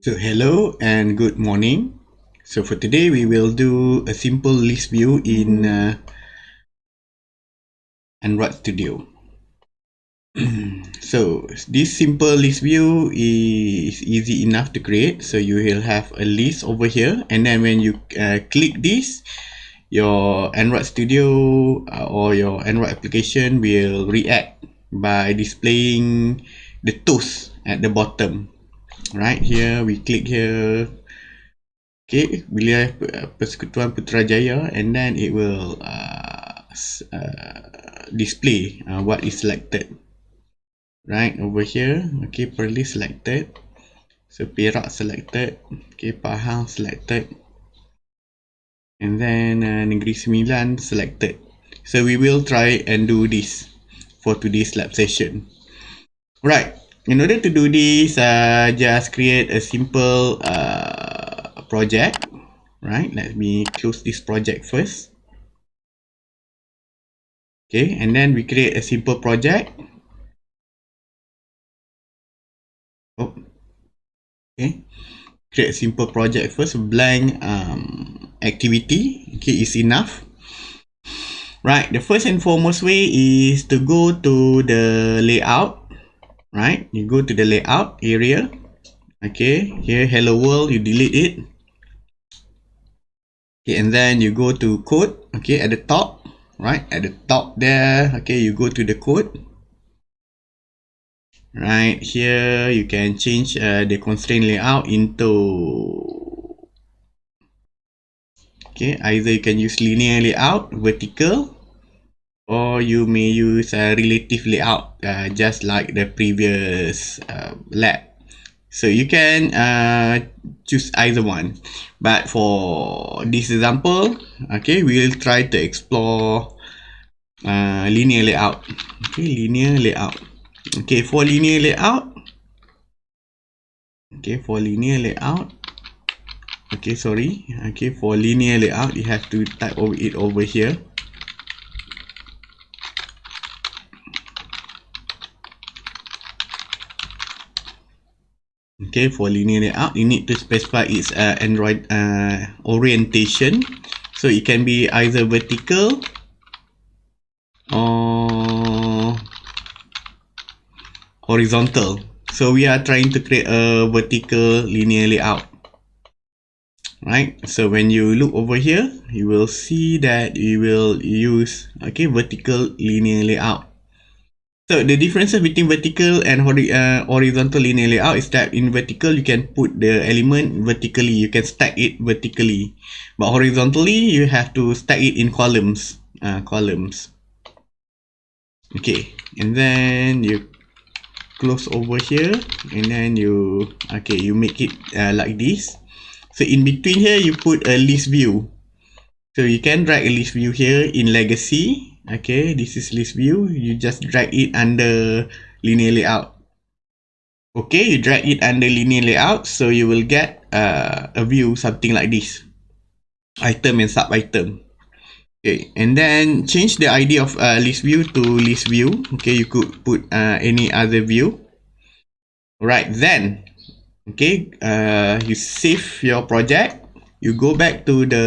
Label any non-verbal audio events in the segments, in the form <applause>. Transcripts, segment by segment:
So hello and good morning. So for today we will do a simple list view in uh, Android Studio. <clears throat> so this simple list view is easy enough to create. So you will have a list over here and then when you uh, click this, your Android Studio uh, or your Android application will react by displaying the tools at the bottom right here we click here. Okay wilayah persekutuan putrajaya and then it will uh, uh, display uh, what is selected. Right over here okay perlis selected. So perak selected okay pahang selected. And then uh, negeri sembilan selected. So we will try and do this for today's lab session. Right in order to do this uh, just create a simple uh, project right? Let me close this project first. Okay and then we create a simple project. Oh okay. Create a simple project first blank um, activity. Okay is enough. Right the first and foremost way is to go to the layout right? You go to the layout area. Okay here hello world you delete it. Okay and then you go to code. Okay at the top. Right? At the top there. Okay you go to the code. Right here you can change uh, the constraint layout into okay either you can use linear layout vertical or you may use a relative layout uh, just like the previous uh, lab. So you can uh, choose either one. But for this example okay we'll try to explore uh, linear layout. Okay linear layout. Okay for linear layout. Okay for linear layout. Okay sorry. Okay for linear layout you have to type over it over here okay for linear layout you need to specify its uh, android uh, orientation. So it can be either vertical or horizontal. So we are trying to create a vertical linear layout. Right? So when you look over here you will see that you will use okay vertical linear layout So the differences between vertical and hori uh, horizontal linear layout is that in vertical you can put the element vertically, you can stack it vertically. But horizontally you have to stack it in columns, uh, columns. Okay, and then you close over here and then you, okay, you make it uh, like this. So in between here you put a list view. So you can drag a list view here in legacy okay this is list view. You just drag it under linear layout. Okay you drag it under linear layout so you will get uh, a view something like this. Item and sub item okay and then change the id of uh, list view to list view. Okay you could put uh, any other view. Right then okay uh, you save your project. You go back to the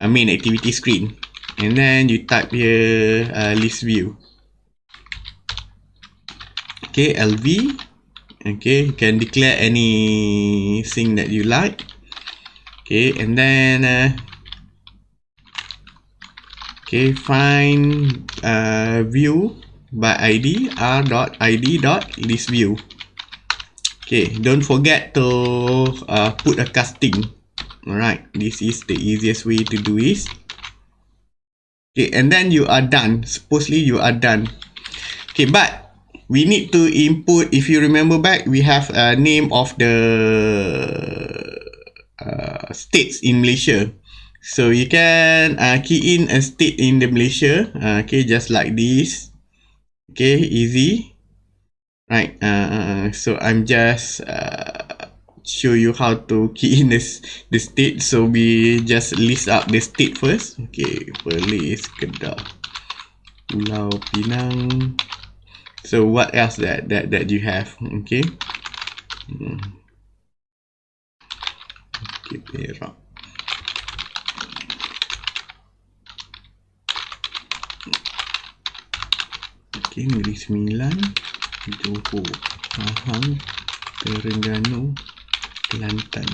uh, main activity screen and then you type here uh, list view. Okay lv okay you can declare anything that you like. Okay and then uh, okay find uh, view by id r dot id dot list view. Okay don't forget to uh, put a casting. All right this is the easiest way to do this okay and then you are done. Supposedly you are done. Okay but we need to input if you remember back we have a name of the uh, states in Malaysia. So you can uh, key in a state in the Malaysia. Uh, okay just like this. Okay easy. Right uh, uh so I'm just uh, show you how to <laughs> key in this the state. So we just list up the state first. Okay Perlis Kedah Pulau Pinang. So what else that that that you have? Okay. Hmm. okay perak. Okay negeri sembilan Johor Pahang Terengganu Kelantan.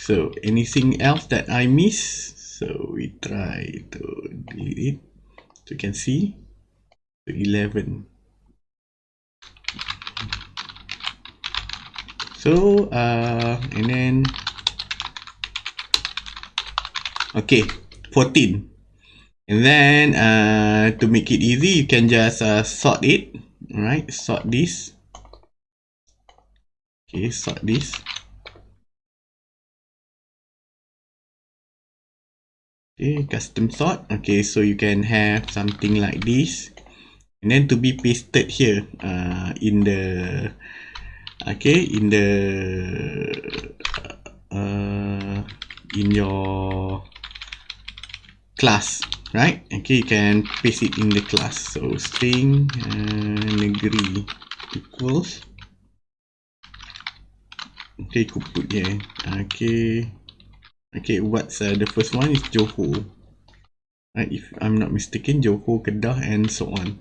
So anything else that I miss? So we try to delete it. So you can see. So 11 so uh and then okay 14 and then uh to make it easy you can just uh, sort it. All right sort this. Okay sort this okay custom sort. Okay so you can have something like this. And then to be pasted here uh in the okay in the uh, in your class right? Okay you can paste it in the class. So string uh, negeri equals. Okay could put here. Okay okay what's uh, the first one is johor. Right if i'm not mistaken johor kedah and so on.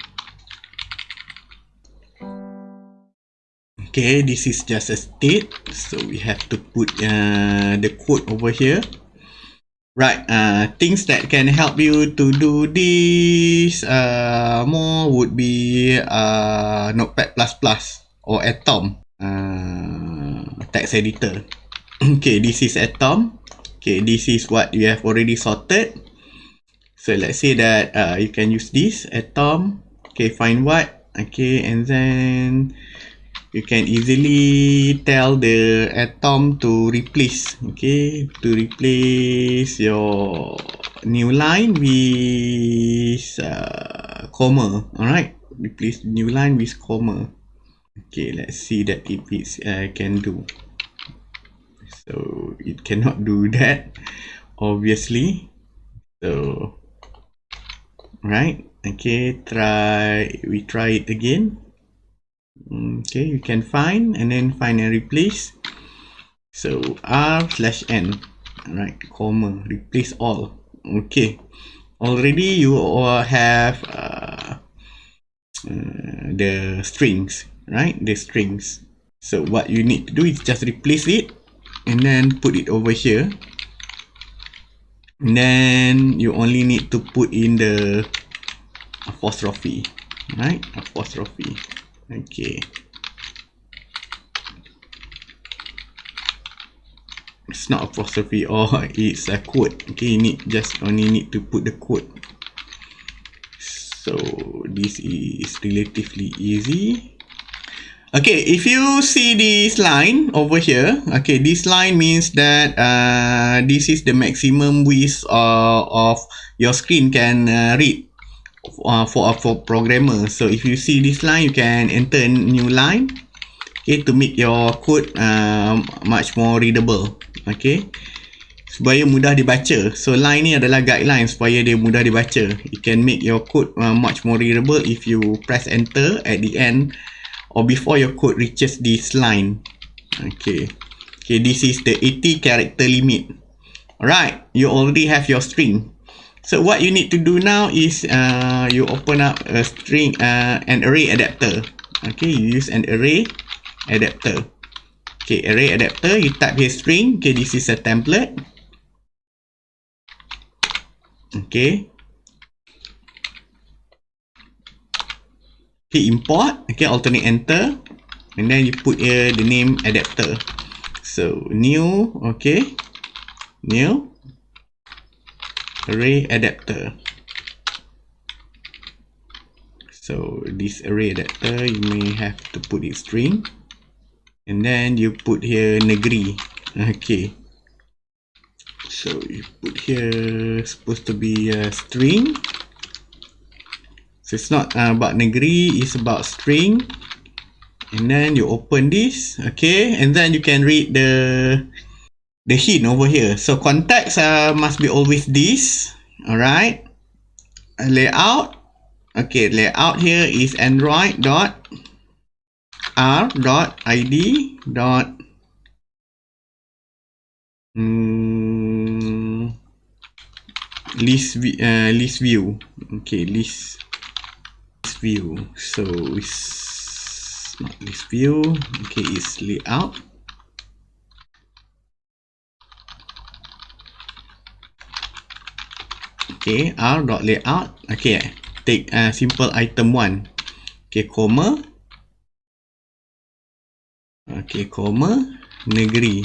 Okay this is just a state so we have to put uh, the code over here. Right uh, things that can help you to do this uh, more would be uh, notepad or atom uh, text editor. <clears throat> Okay this is atom okay this is what you have already sorted. So let's say that uh, you can use this atom. Okay find what? Okay and then you can easily tell the atom to replace. Okay to replace your new line with uh, comma. All right replace new line with comma. Okay let's see that if it uh, can do so it cannot do <laughs> that obviously. So right. Okay try we try it again. Okay you can find and then find and replace. So r slash n. Right comma replace all. Okay. Already you all have uh, uh, the strings right? The strings. So what you need to do is just replace it and then put it over here. And then you only need to put in the apostrophe. Right? Apostrophe. Okay. It's not apostrophe. <laughs> Or oh, it's a quote. Okay you need just only need to put the quote. So this is relatively easy okay if you see this line over here okay this line means that uh, this is the maximum width uh, of your screen can uh, read uh, for a for programmer. So if you see this line you can enter new line okay to make your code uh, much more readable okay supaya mudah dibaca. So line ni adalah guideline supaya dia mudah dibaca. You can make your code uh, much more readable if you press enter at the end or before your code reaches this line okay okay this is the 80 character limit alright you already have your string So what you need to do now is uh, you open up a string, uh, an array adapter. Okay, you use an array adapter. Okay, array adapter, you type here string. Okay, this is a template. Okay. Okay, import. Okay, alternate enter. And then you put here the name adapter. So, new. Okay. New array adapter so this array adapter you may have to put it string and then you put here negeri okay so you put here supposed to be a string so it's not uh, about negeri it's about string and then you open this okay and then you can read the the hint over here. So context uh, must be always this. Alright. Layout. Okay, layout here is Android dot r dot id dot mm, list uh, list view okay list view. So it's not list view. Okay it's layout. Okay r dot layout. Okay take uh, simple item one. Okay comma. Okay comma negeri.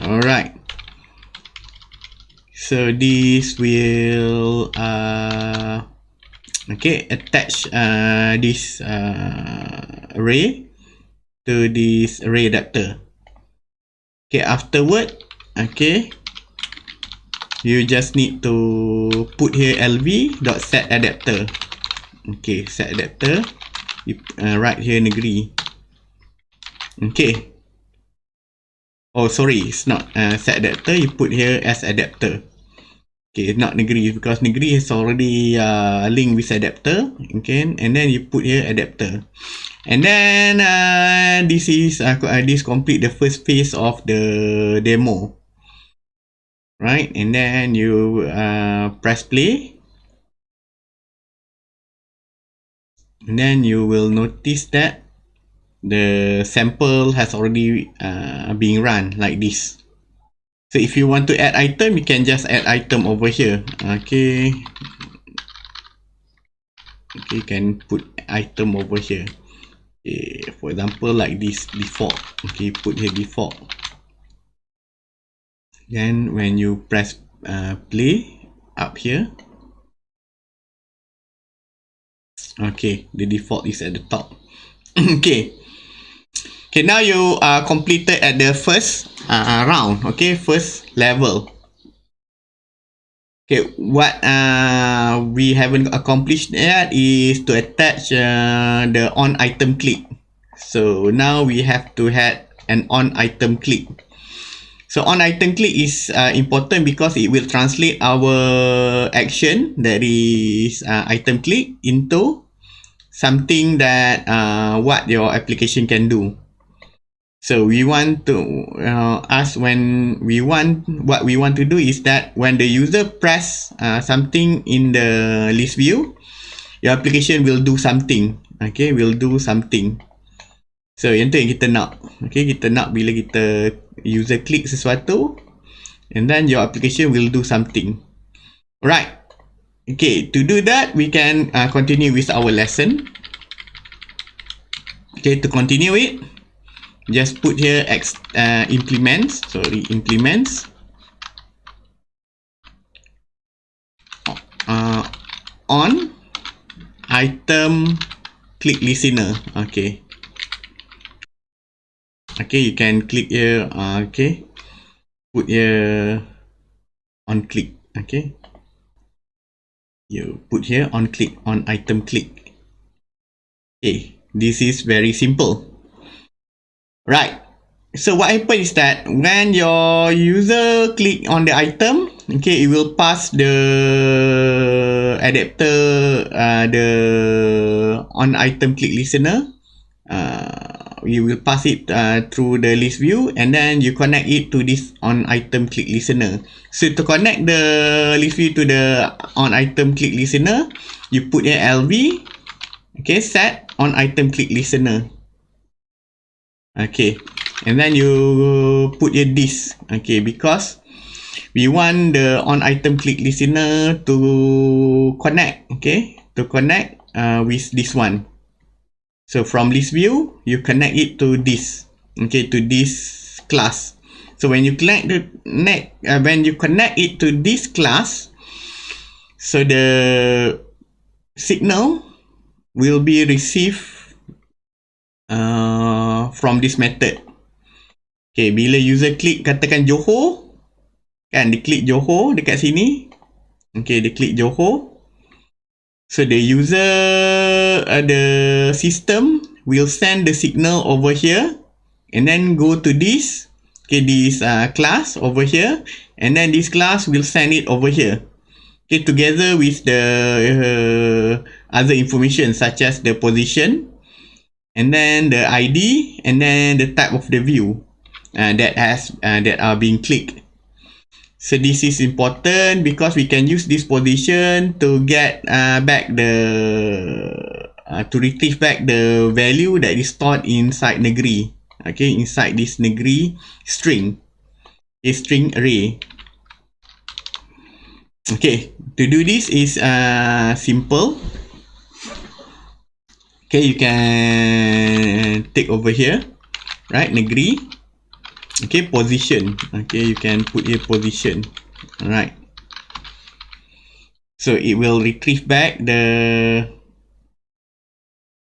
Alright. So this will uh okay attach uh this uh array to this array adapter. Okay afterward okay you just need to put here lv dot set adapter okay set adapter you uh, write here negeri. Okay. Oh sorry it's not uh, set adapter you put here as adapter okay not negeri because negeri is already uh, linked with adapter okay? And then you put here adapter. And then uh, this is uh, this complete the first phase of the demo. Right? And then you uh, press play. And then you will notice that the sample has already uh, being run like this so if you want to add item you can just add item over here. Okay. Okay you can put item over here. Okay for example like this default. Okay put here default. Then when you press uh, play up here. Okay the default is at the top. <coughs> Okay okay now you are completed at the first uh, round okay? First level. Okay what uh, we haven't accomplished yet is to attach uh, the on item click. So now we have to have an on item click. So on item click is uh, important because it will translate our action that is uh, item click into something that uh, what your application can do. So we want to uh, ask when we want what we want to do is that when the user press uh, something in the list view, your application will do something. Okay, will do something. So yang tu yang kita nak. Okay, kita nak bila kita user click sesuatu and then your application will do something. Right. Okay, to do that, we can uh, continue with our lesson. Okay, to continue it, just put here ex uh, implements, sorry, implements. Uh, on. Item. Click listener. Okay. Okay you can click here. Uh, okay. Put here. On click. Okay. You put here on click on item click. Okay. This is very simple right. So what happens is that when your user click on the item okay it will pass the adapter uh, the on item click listener. Uh, you will pass it uh, through the list view and then you connect it to this on item click listener. So to connect the list view to the on item click listener you put a lv okay set on item click listener okay. And then you put your this okay because we want the on item click listener to connect. Okay to connect uh, with this one. So from list view, you connect it to this, okay, to this class. So when you connect the net, uh, when you connect it to this class, so the signal will be received from this method. Okay, bila user klik katakan Johor, kan, dia klik Johor dekat sini. Okay, dia klik Johor. So the user, uh, the system will send the signal over here and then go to this, okay, this uh, class over here, and then this class will send it over here. Okay, together with the uh, other information such as the position and then the ID and then the type of the view uh, that has uh, that are being clicked. So this is important because we can use this position to get uh, back the uh, to retrieve back the value that is stored inside negeri. Okay inside this negeri string. A string array. Okay to do this is uh, simple okay you can take over here. Right negeri. Okay position. Okay you can put here position. All right so it will retrieve back the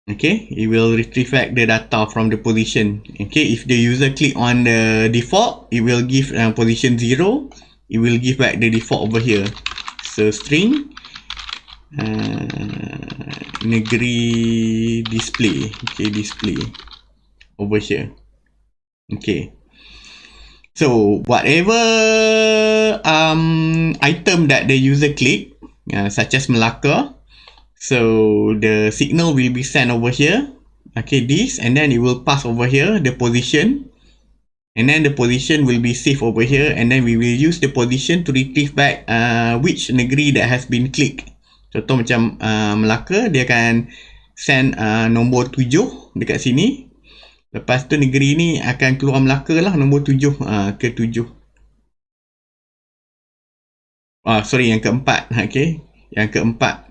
okay it will retrieve back the data from the position. Okay if the user click on the default it will give uh, position 0 it will give back the default over here. So string uh, negeri display. Okay display. Over here. Okay So whatever um, item that the user click, uh, such as Melaka, so the signal will be sent over here. Okay, this and then it will pass over here the position, and then the position will be saved over here, and then we will use the position to retrieve back uh, which negeri that has been clicked. Contoh macam uh, Melaka, dia akan send uh, nombor tujuh dekat sini. Lepas tu negeri ni akan keluar Melaka lah nombor tujuh uh, ke tujuh. Ah, sorry yang keempat. <laughs> Okay. Yang keempat.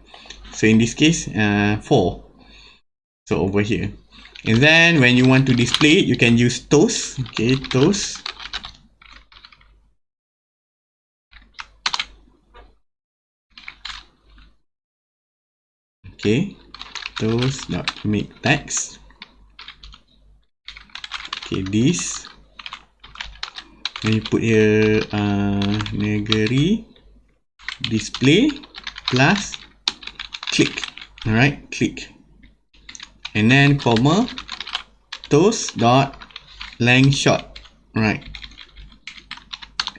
So in this case, uh, four. So over here. And then when you want to display it, you can use toast. Okay, toast. Okay, toast dot make text. Okay this. You put here uh, negeri. Display plus click. Alright click. And then comma toast dot length short. Right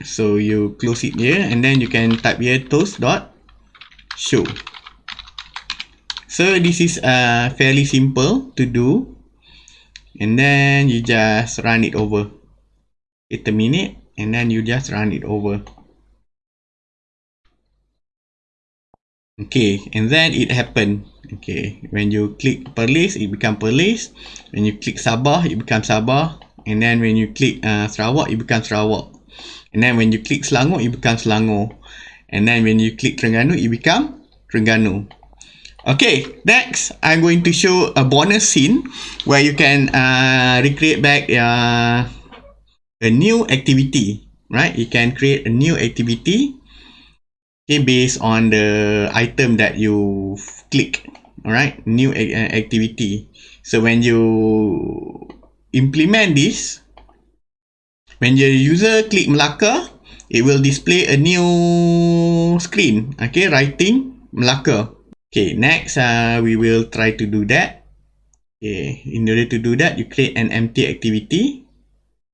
so you close it here and then you can type here toast dot show so this is uh, fairly simple to do. And then you just run it over. It terminate and then you just run it over. Okay. And then it happened okay. When you click Perlis it become Perlis. When you click Sabah it becomes Sabah. And then when you click uh, Sarawak it becomes Sarawak. And then when you click Selangor it becomes Selangor. And then when you click Terengganu it become Terengganu Okay, next I'm going to show a bonus scene where you can uh, recreate back uh, a new activity, right? You can create a new activity okay, based on the item that you click, all right? New uh, activity. So when you implement this, when your user click Melaka, it will display a new screen, okay? Writing Melaka. Okay, next uh, we will try to do that. Okay, in order to do that, you create an empty activity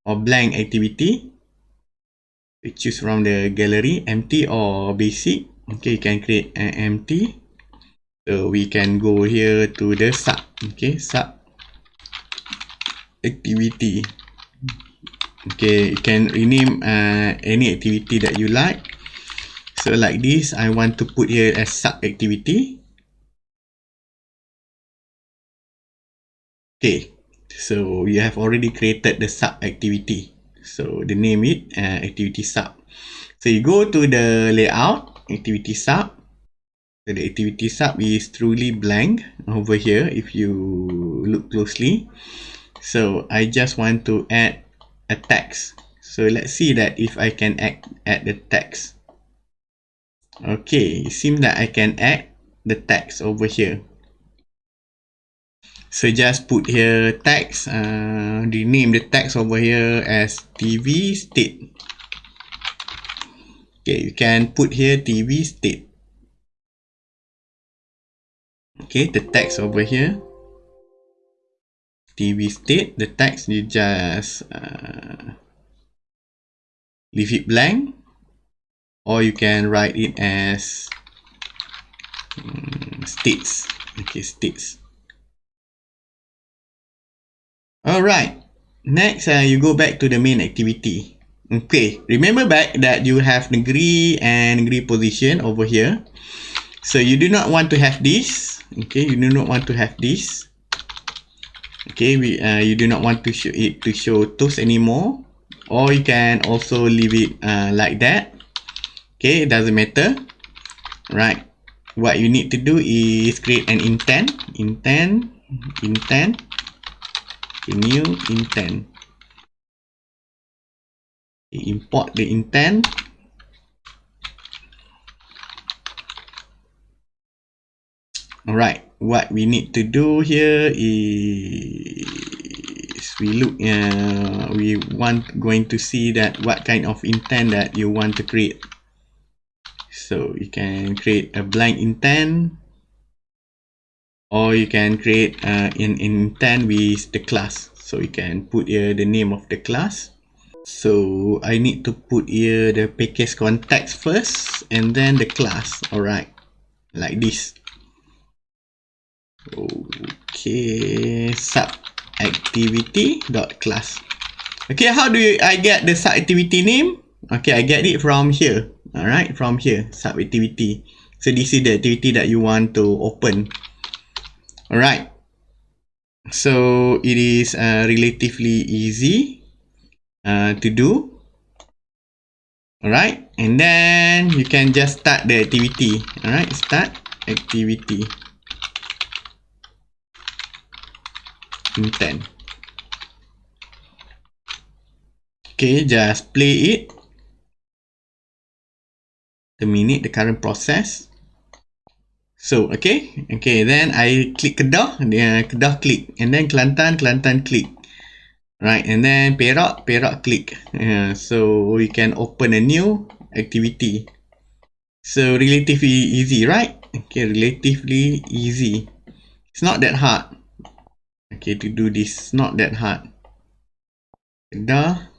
or blank activity. You choose from the gallery, empty or basic. Okay, you can create an empty. So we can go here to the sub. Okay, sub activity. Okay, you can rename uh, any activity that you like. So like this, I want to put here as sub activity. Okay, so you have already created the sub activity. So the name it uh, activity sub. So you go to the layout activity sub. So the activity sub is truly blank over here if you look closely. So I just want to add a text. So let's see that if I can add, add the text. Okay, it seems that I can add the text over here. So just put here text, uh, rename the text over here as TV state. Okay, you can put here TV state. Okay, the text over here. TV state, the text you just uh, leave it blank or you can write it as um, states. Okay, states. Alright, next uh, you go back to the main activity. Okay, remember back that you have negeri and negeri position over here. So you do not want to have this. Okay, you do not want to have this. Okay, we uh, you do not want to show it to show toast anymore, or you can also leave it uh, like that. Okay, it doesn't matter. Right. What you need to do is create an intent, intent, intent, okay, new intent. Okay, import the intent. Alright, what we need to do here is we look uh, we want going to see that what kind of intent that you want to create so you can create a blank intent or you can create uh, an intent with the class. So you can put here the name of the class. So I need to put here the package context first and then the class. Alright. Like this. Okay. Sub activity dot class. Okay how do you, I get the sub activity name? Okay I get it from here. Alright from here. Sub activity so this is the activity that you want to open alright. So it is uh, relatively easy uh, to do. Alright. And then you can just start the activity. Alright start activity. Intent. Okay just play it. Terminate the current process so okay. Okay then I click Kedah. Dia Kedah click. And then Kelantan Kelantan click. Right and then Perak Perak click. Uh, so we can open a new activity. So relatively easy right? Okay relatively easy. It's not that hard. Okay to do this not that hard. Kedah.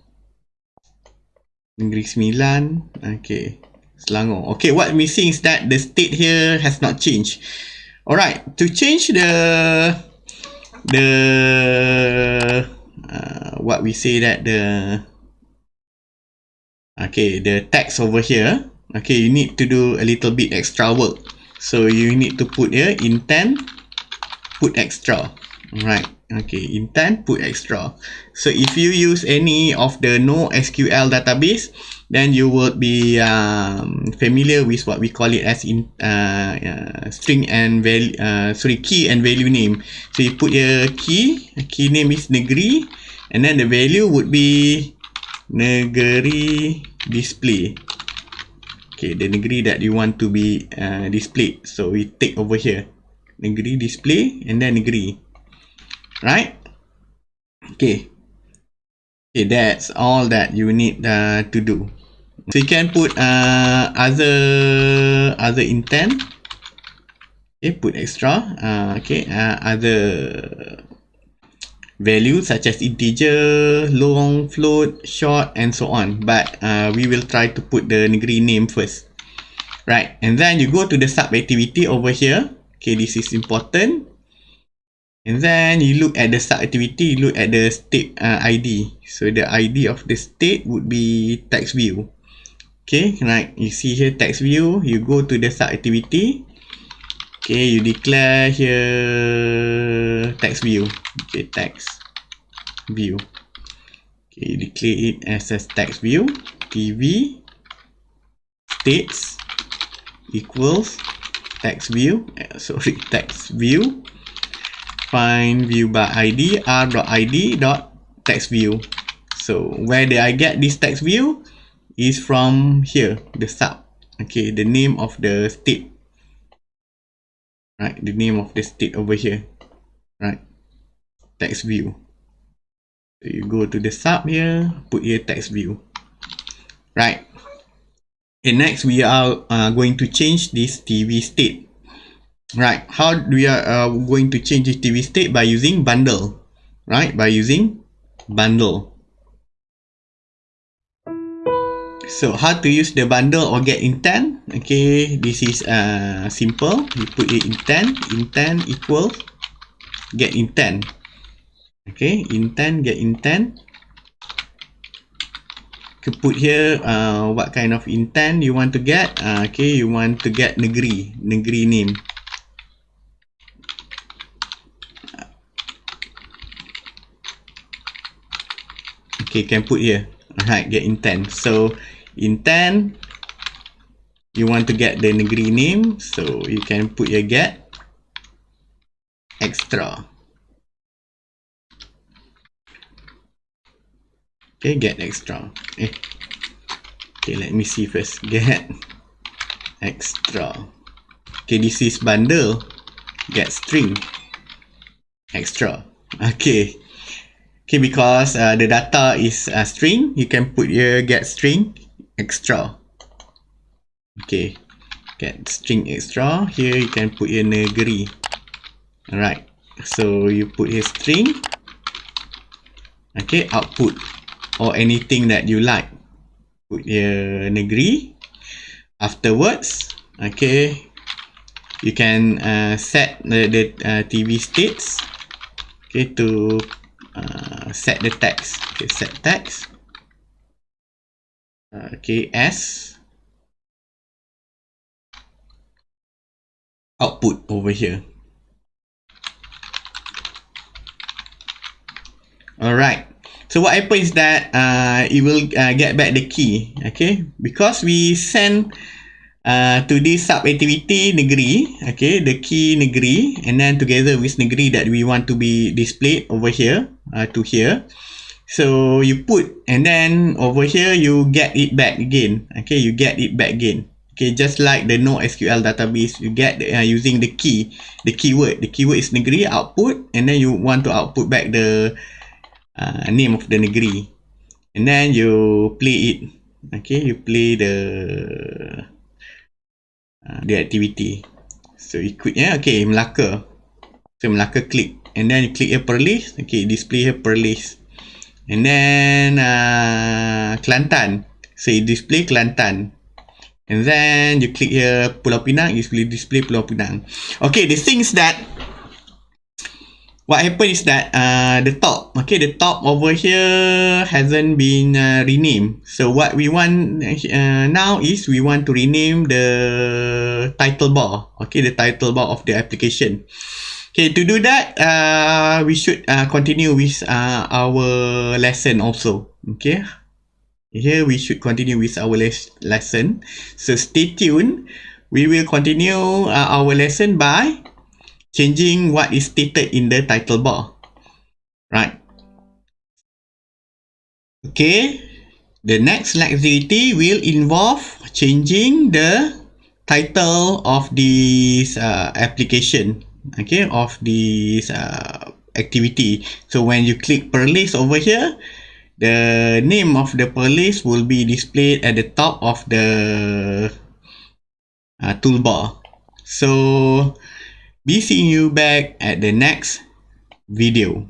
Negeri Sembilan. Okay Selangor. Okay what missing is that the state here has not changed. Alright to change the the uh, what we say that the okay the text over here okay you need to do a little bit extra work. So you need to put here intent put extra. Right okay intent put extra. So if you use any of the no sql database then you would be um, familiar with what we call it as in uh, uh, string and value uh, sorry key and value name. So you put your key key name is negeri and then the value would be negeri display. Okay the negeri that you want to be uh, displayed. So we take over here. Negeri display and then negeri. Right? Okay. Okay that's all that you need uh, to do so you can put uh, other other intent. Okay put extra. Uh, okay uh, other values such as integer long float short and so on. But uh, we will try to put the negeri name first. Right and then you go to the sub activity over here. Okay this is important. And then you look at the sub activity, you look at the state uh, ID. So the ID of the state would be text view. Okay, right. You see here text view, you go to the sub activity. Okay, you declare here text view. Okay, text view. Okay, you declare it as a text view. TV states equals text view. Uh, <laughs> sorry, text view find view by id r.id dot text view so where did i get this text view is from here the sub. Okay the name of the state. Right the name of the state over here. Right text view. So you go to the sub here put here text view. Right. And next we are uh, going to change this tv state. Right how we are uh, going to change this TV state? By using bundle. Right by using bundle so how to use the bundle or get intent? Okay this is uh simple. You put it intent. Intent equals get intent. Okay intent get intent. To put here uh, what kind of intent you want to get? Uh, okay you want to get negeri. Negeri name. Okay can put here. Alright get intent. So intent you want to get the negeri name so you can put your get extra. Okay get extra. Eh okay let me see first. Get extra. Okay this is bundle. Get string. Extra. Okay. Okay because uh, the data is a string you can put here get string extra. Okay. Get string extra. Here you can put here negeri. Alright. So you put here string. Okay output. Or anything that you like. Put here negeri. Afterwards okay you can uh, set the, the uh, TV states. Okay to uh, set the text. Okay set text uh, okay s output over here all right So what happens is that uh, it will uh, get back the key, okay? Because we send uh, to this sub activity negeri, okay, the key negeri, and then together with negeri that we want to be displayed over here uh, to here. So you put, and then over here you get it back again, okay? You get it back again. Okay, just like the NoSQL database, you get the, uh, using the key, the keyword. The keyword is negeri output, and then you want to output back the uh, name of the negeri. And then you play it. Okay you play the uh, the activity. So ikut ya okay Melaka. So Melaka click. And then you click here per list. Okay display here per list and then uh, Kelantan. So display Kelantan. And then you click here Pulau Pinang. You display display Pulau Pinang. Okay the things that what happened is that uh, the top okay the top over here hasn't been uh, renamed. So what we want uh, now is we want to rename the title bar. Okay the title bar of the application okay to do that uh, we should uh, continue with uh, our lesson also okay here we should continue with our les lesson so stay tuned we will continue uh, our lesson by changing what is stated in the title bar. Right. Okay. The next activity will involve changing the title of this uh, application. Okay, of this uh, activity. So when you click per list over here, the name of the per list will be displayed at the top of the uh, toolbar. So be seeing you back at the next video.